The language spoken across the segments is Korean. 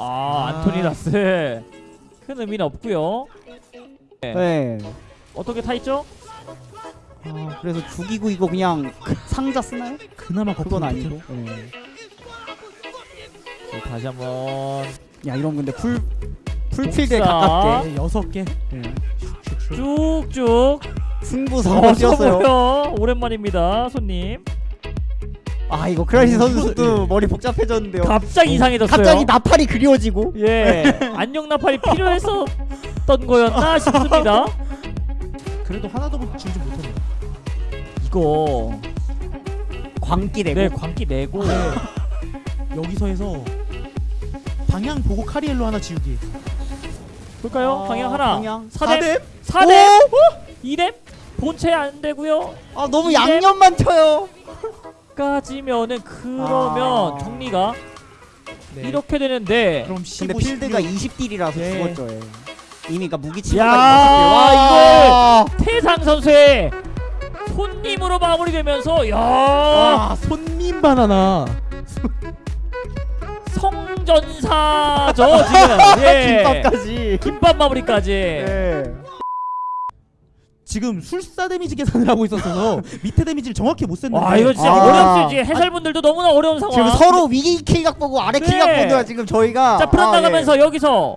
아, 아. 안토니라스 큰 의미는 없고요 네. 어떻게 타 있죠? 아, 그래서 죽이고 이거 그냥 그 상자 쓰나요? 그나마 그건 아니고. 네. 자, 다시 한번 야 이런 근데 풀 풀필드에. 가깝게 네, 여섯 개. 네. 쭉쭉 승부사가 뛰었어요. 오랜만입니다 손님 아 이거 크라이시 어, 선수도 이거- 머리 복잡해졌는데요. 갑자기 이상해졌어요 갑자기 나팔이 그리워지고. 예 안녕 나팔이 필요했었던 거였나 싶습니다 그래도 하나도 지우지 못했네. 이거 광기 내고. 네 광기 내고 네. 여기서 해서 방향 보고 카리엘로 하나 지우기. 볼까요? 아, 방향 하나 방향. 4댐 사뎀? 4댐 2댐 본체 안 되고요 아 너무 이뎀? 양념만 쳐요. 까지면은 그러면 아. 정리가 네. 이렇게 되는데 그럼 15, 근데 필드가 16. 20딜이라서 네. 죽었죠. 예. 이미 그러니까 무기 야, 치료가 와 태상 선수의 손님으로 마무리되면서 야아 손님 바나나. 성전사죠 지금 예. 김밥까지. 김밥 마무리까지 예. 지금 술사 데미지 계산을 하고 있었어서 밑에 데미지를 정확히 못 셌는데. 와 이거 진짜 아. 어렵지 해설분들도 너무나 어려운 상황 지금 서로 위 킬각 보고 아래 네. 킬각 보느라 지금 저희가 자 프란 아, 나가면서 여기서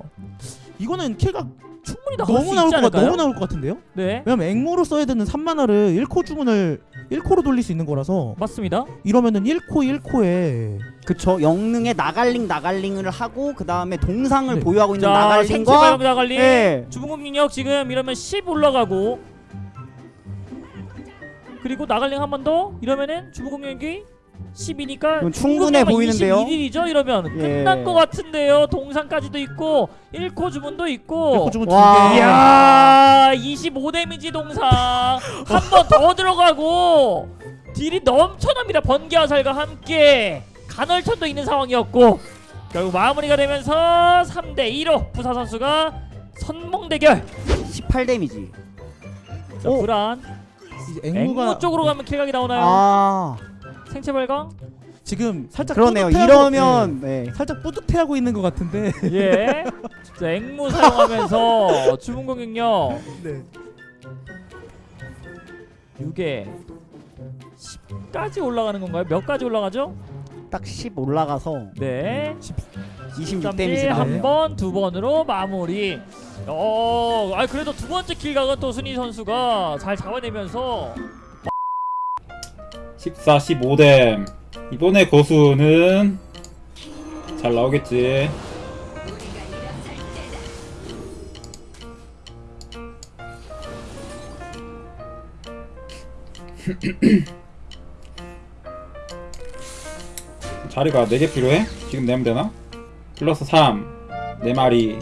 이거는 킬각 충분히 나갈 너무 수 나올 있지 것? 너무 나올 것 같은데요? 네 왜냐면 앵무로 써야 되는 3만화를 1코 주문을 1코로 돌릴 수 있는 거라서 맞습니다 이러면은 1코 1코에 예. 그쵸 영능에 나갈링 나갈링을 하고 그 다음에 동상을 네. 보유하고 있는 자 나갈링과 나갈리 예. 주문공 능력 지금 이러면 10 올라가고 그리고 나갈링 한 번 더? 이러면은 주문공 능력이 10이니까 그럼 충분해 보이는데요? 21이죠? 이러면 예. 끝난 것 같은데요. 동상까지도 있고 1코 주문도 있고 1코 주문 와. 2개. 이야 25 데미지 동상. 한 번 더 들어가고 딜이 넘쳐납니다. 번개 화살과 함께. 간헐천도 있는 상황이었고 결국 마무리가 되면서 3대 2로 부사 선수가 선봉 대결. 18 데미지. 자 오. 불안 앵무 앵무가 쪽으로 가면 킬각이 나오나요? 아 생체 발광? 지금 살짝 그러네요 뿌듯해하고- 이러면 네. 네, 살짝 뿌듯해하고 있는 것 같은데 예. 자 앵무 사용하면서 주문 공격력 네. 6에 10까지 올라가는 건가요? 몇 가지 올라가죠? 딱 10 올라가서 네. 26 데미지 한 번, 두 번으로 마무리. 어, 아 그래도 두 번째 킬각은 또 순희 선수가 잘 잡아내면서 14, 15댐 이번에 고수는 잘 나오겠지 자리가 4개 필요해? 지금 내면 되나? 플러스 3 4마리.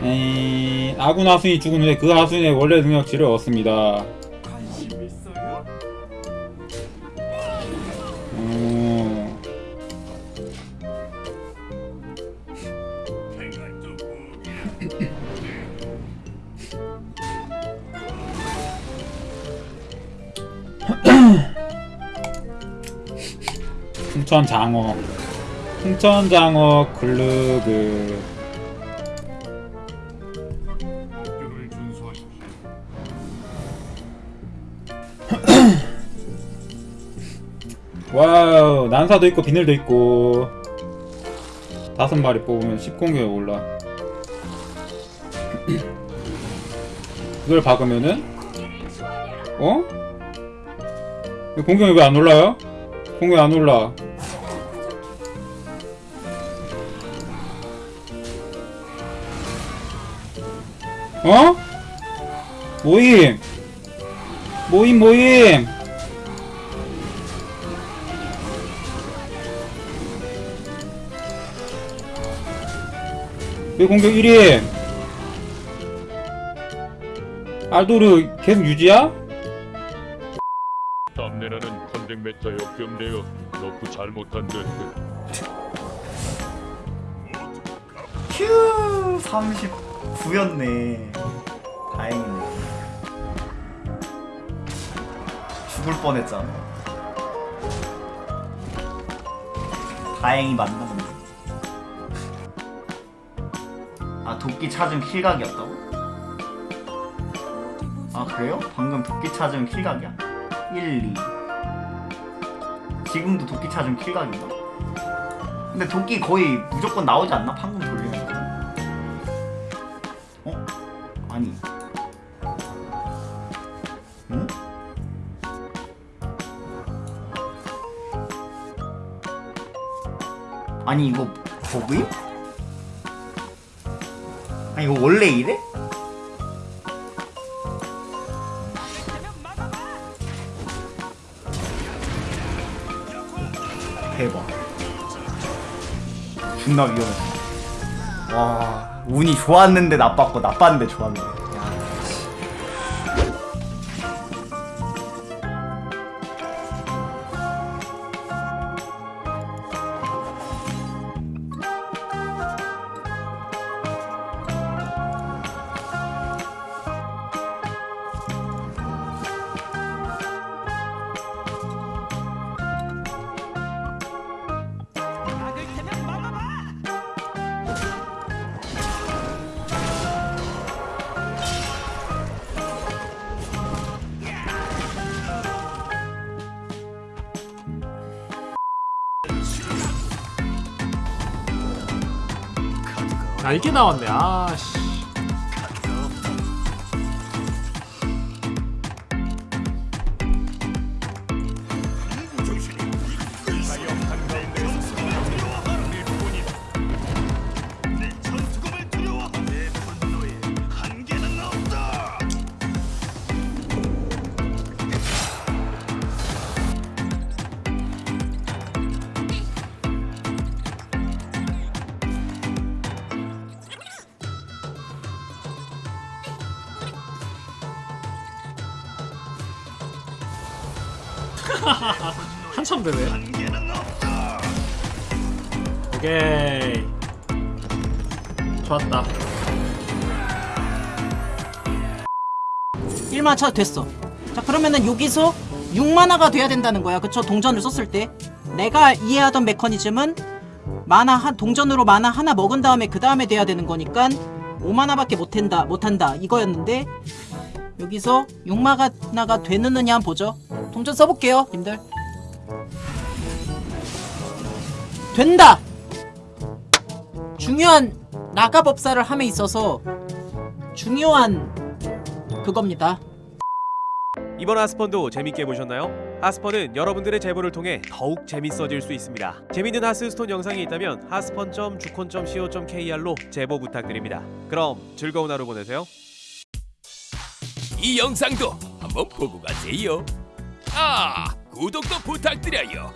에이, 아군 하수인이 죽은 후에 그 하수인의 원래 능력치를 얻습니다. 음, 풍천 장어. 풍천 장어 글루그. 와우 난사도 있고 비늘도 있고. 다섯 마리 뽑으면 10공격이 올라. 그걸 박으면은 어? 이 공격이 왜 안 올라요? 공격이 안 올라 어? 모임 모임 모임 왜 공격 1위? 알도르 계속 유지야? 담내라는 컨택 메타에 역경되어 너프 잘못한 듯 휴 39였네 다행이네 죽을 뻔했잖아 다행히 만났네. 아 도끼 찾은 킬각이었다고? 아 그래요? 방금 도끼 찾은 킬각이야? 1, 2 지금도 도끼 찾은 킬각인가? 근데 도끼 거의 무조건 나오지 않나? 방금 돌리 아니 응? 아니 이거 버그임? 아니 이거 원래 이래? 대박 존나 위험해 와 운이 좋았는데 나빴고 나빴는데 좋았네 이게 나왔네. 아씨 한참 되네. 오케이. 좋았다. 1만 차도 됐어. 자 그러면은 여기서 6만화가 돼야 된다는 거야. 그쵸? 동전을 썼을 때. 내가 이해하던 메커니즘은 만화 한 동전으로 만화 하나 먹은 다음에 그 다음에 돼야 되는 거니까 5만화밖에 못한다 못한다. 이거였는데 여기서 6만화가 되느냐 한번 보죠 동전 써볼게요 님들 된다 중요한 나가 법사를 함에 있어서 중요한 그겁니다 이번 하스펀도 재밌게 보셨나요? 하스펀은 여러분들의 제보를 통해 더욱 재밌어질 수 있습니다. 재밌는 하스스톤 영상이 있다면 하스펀.주콘.co.kr로 제보 부탁드립니다. 그럼 즐거운 하루 보내세요. 이 영상도 한번 보고 가세요. 아, 구독도 부탁드려요.